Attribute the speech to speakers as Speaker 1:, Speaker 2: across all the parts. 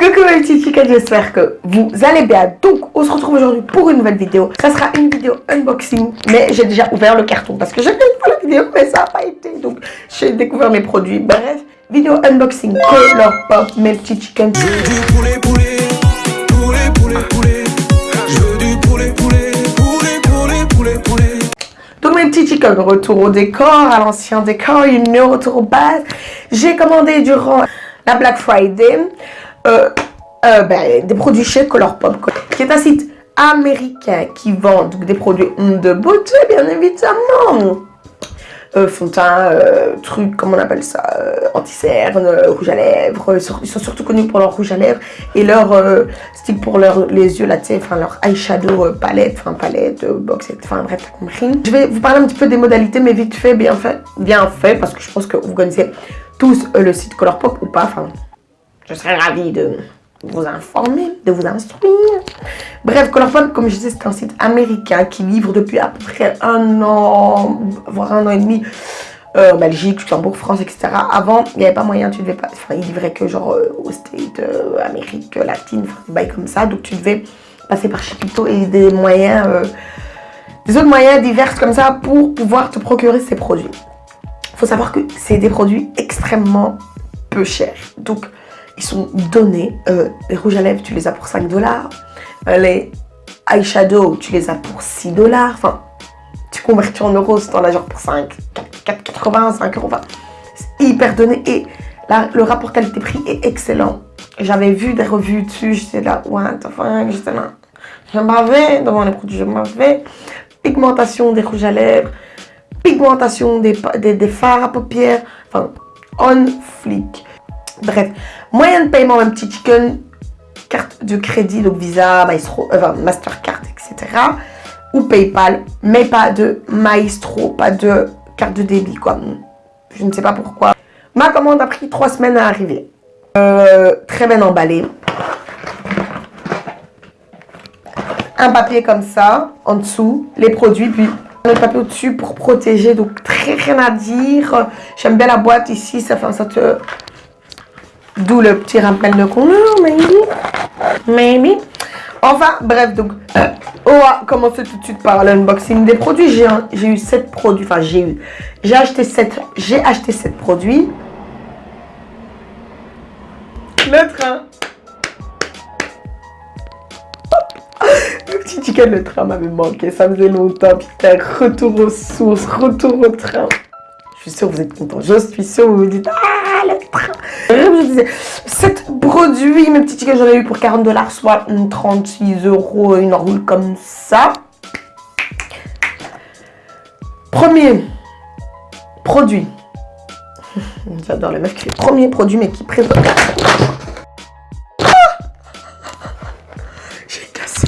Speaker 1: Coucou mes petits chickens, j'espère que vous allez bien. Donc, on se retrouve aujourd'hui pour une nouvelle vidéo. Ça sera une vidéo unboxing, mais j'ai déjà ouvert le carton parce que j'ai fait pour la vidéo, mais ça n'a pas été. Donc, j'ai découvert mes produits. Bref, vidéo unboxing, color pop, mes petits chickens.
Speaker 2: Je veux du poulet, poulet, poulet, poulet, poulet. Je veux du poulet, poulet, poulet, poulet, poulet, poulet.
Speaker 1: Donc mes petits chickens, retour au décor, à l'ancien décor, you know, retour aux bases. J'ai commandé durant la Black Friday euh, euh, ben, des produits chez Colourpop, qui est un site américain qui vend des produits de beauté, bien évidemment. Euh, fond euh, trucs, comment on appelle ça, euh, anti-cerne, rouge à lèvres. Ils sont surtout connus pour leur rouge à lèvres et leur stick pour leur, les yeux, là, enfin leur eyeshadow palette, enfin palette, box, enfin bref, t'as compris. Je vais vous parler un petit peu des modalités, mais vite fait, bien fait, bien fait, parce que je pense que vous connaissez tous le site Colourpop ou pas, enfin, je serais ravie de vous informer, de vous instruire. Bref, Colourpop, comme je disais, c'est un site américain qui livre depuis à peu près un an, voire un an et demi, euh, Belgique, Luxembourg, France, etc. Avant, il n'y avait pas moyen, tu devais pas, enfin, il livrait que genre euh, aux States, euh, Amérique latine, enfin, des bails comme ça, donc tu devais passer par Chipito et des moyens, euh, des autres moyens divers comme ça pour pouvoir te procurer ces produits. faut savoir que c'est des produits extrêmement peu chers, donc sont donnés. Euh, les rouges à lèvres, tu les as pour 5 dollars. Les eyeshadow, tu les as pour 6 dollars. Enfin, tu convertis en euros, c'est en as genre pour 5, 4,80, 5 euros. Enfin, c'est hyper donné. Et là, le rapport qualité-prix est excellent. J'avais vu des revues dessus, j'étais là, what the fuck, j'étais là. Je m'avais devant les produits, je m'avais. Pigmentation des rouges à lèvres, pigmentation des, des, des fards à paupières, enfin, on fleek. Bref, moyen de paiement, un petit chicken, carte de crédit, donc Visa, Maestro, euh, enfin, Mastercard, etc. Ou PayPal, mais pas de Maestro, pas de carte de débit, quoi. Je ne sais pas pourquoi. Ma commande a pris trois semaines à arriver. Euh, très bien emballé. Un papier comme ça, en dessous, les produits, puis le papier au-dessus pour protéger, donc très rien à dire. J'aime bien la boîte ici, ça fait ça te... D'où le petit rappel de couleur, maybe. Maybe. Enfin, bref, donc, euh, on va commencer tout de suite par l'unboxing des produits. J'ai eu 7 produits, enfin j'ai eu, j'ai acheté 7, j'ai acheté 7 produits. Le train. Le petit chicken, le train m'avait manqué, ça faisait longtemps. Putain, retour aux sources, retour au train. Je suis sûre que vous êtes contents. Je suis sûre que vous vous dites Ah, le train. Je disais, 7 produits, mes petits tickets, j'en ai eu pour 40 dollars, soit hum, 36 euros, une roule comme ça. Premier produit. J'adore les meufs qui Premier produit, mais qui présente. J'ai cassé.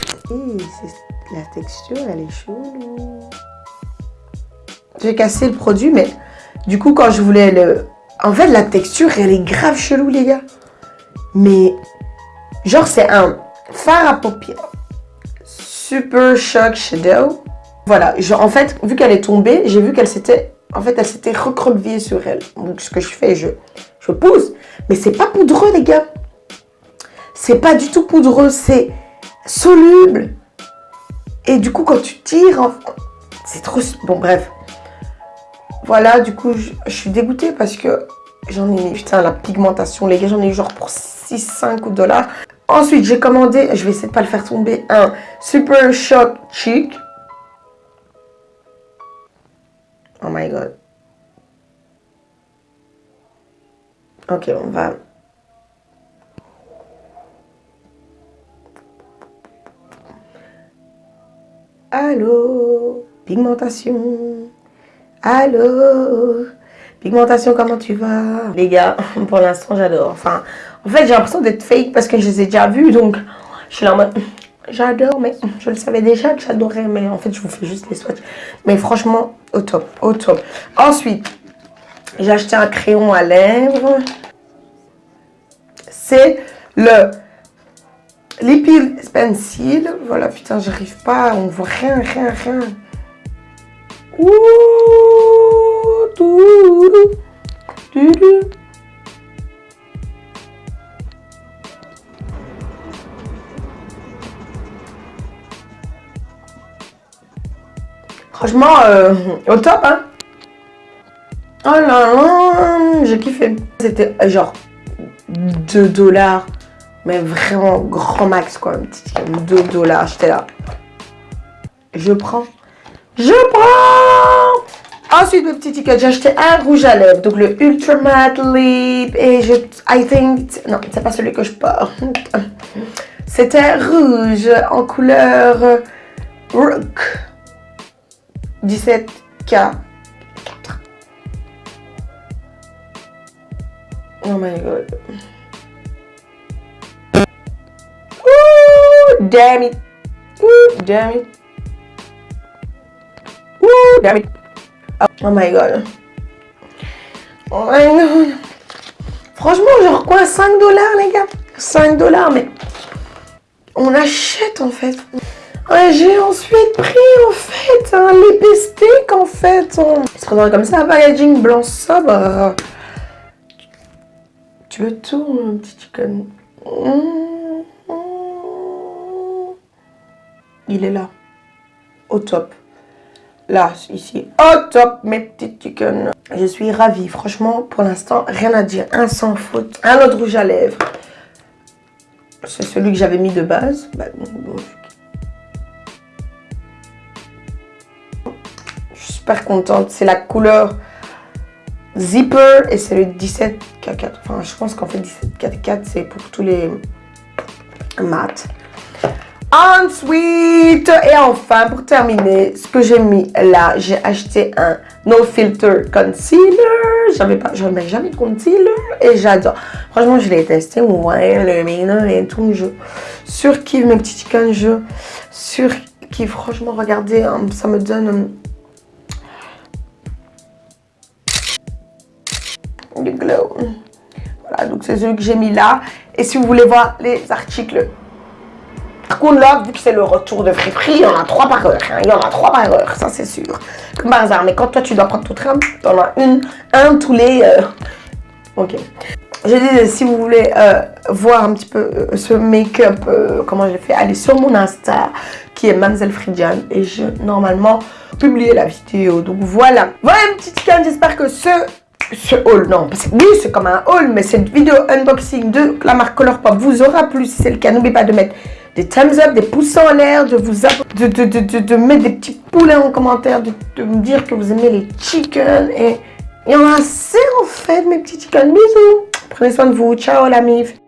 Speaker 1: La texture, elle est chelou. J'ai cassé le produit, mais du coup, quand je voulais le... En fait, la texture, elle est grave chelou, les gars. Mais, genre, c'est un fard à paupières. Super Shock Shadow. Voilà, en fait, vu qu'elle est tombée, j'ai vu qu'elle s'était... En fait, elle s'était recroquevillée sur elle. Donc, ce que je fais, je, je pousse. Mais c'est pas poudreux, les gars. C'est pas du tout poudreux, c'est soluble. Et du coup, quand tu tires, c'est trop... Bon, bref. Voilà, du coup, je, suis dégoûtée parce que j'en ai mis, putain, la pigmentation, les gars, j'en ai eu genre pour 6-5 dollars. Ensuite, j'ai commandé, je vais essayer de pas le faire tomber, un Super Shock Cheek. Oh my god. Ok, on va... Allô? Pigmentation Allô? Pigmentation, comment tu vas? Les gars, pour l'instant, j'adore. Enfin, en fait, j'ai l'impression d'être fake parce que je les ai déjà vus, donc je suis là en mode... J'adore, mais je le savais déjà que j'adorais, mais en fait, je vous fais juste les swatchs. Mais franchement, au top, au top. Ensuite, j'ai acheté un crayon à lèvres. C'est le Lippy Pencil. Voilà, putain, j'arrive pas, on voit rien, rien, rien. Franchement, euh, au top, hein. Oh là là, j'ai kiffé. C'était euh, genre 2 dollars, mais vraiment grand max, quoi. 2 dollars, j'étais là. Je prends. Je prends Ensuite, le petit ticket, j'ai acheté un rouge à lèvres, donc le Ultra Matte Lip, et je, I think, non, c'est pas celui que je porte. C'était rouge en couleur Rook. 17K. Oh my god. Ooh, damn it. Ooh, damn it. Oh, my god. Oh my god. Franchement, genre quoi 5 dollars, les gars? 5 dollars, mais on achète en fait. J'ai ensuite pris en fait un lipstick en fait. Se prendrait comme ça, packaging blanc sobre. Tu veux tout, mon petit chicken? Il est là. Au top. Là, ici. Au top, mes petits chicken. Je suis ravie. Franchement, pour l'instant, rien à dire. Un sans faute. Un autre rouge à lèvres. C'est celui que j'avais mis de base. Bah, je suis super contente. C'est la couleur Zipper et c'est le 17K4. Enfin, je pense qu'en fait 17K4 c'est pour tous les mat. Ensuite, et enfin, pour terminer, ce que j'ai mis là, j'ai acheté un No Filter Concealer. J'avais pas, j'avais jamais de concealer et j'adore. Franchement, je l'ai testé, ouais, le et tout. Je surkiffe mes petits chickens, je surkiffe. Franchement, regardez, hein, ça me donne du glow. Voilà, donc c'est celui que j'ai mis là. Et si vous voulez voir les articles par contre, là, vu que c'est le retour de friperie, il y en a trois par heure. Hein. Il y en a trois par heure, ça c'est sûr. Comme par hasard. Mais quand toi, tu dois prendre ton train, tu en as une, un tous les... Euh, ok. Je disais, si vous voulez euh, voir un petit peu euh, ce make-up, comment je l'ai fait, allez sur mon Insta, qui est Mademoiselle Fridiane. Et je, normalement, publier la vidéo. Donc voilà. Voilà, une petite canne. J'espère que ce ce haul, non, parce que oui, c'est comme un haul, mais cette vidéo unboxing de la marque Colourpop vous aura plu. Si c'est le cas, n'oubliez pas de mettre des thumbs up, des pouces en l'air, de vous de, de, de, de, mettre des petits poulets en commentaire, de, me dire que vous aimez les chickens. Et il y en a assez en fait, mes petits chickens. Bisous. Prenez soin de vous. Ciao la mif.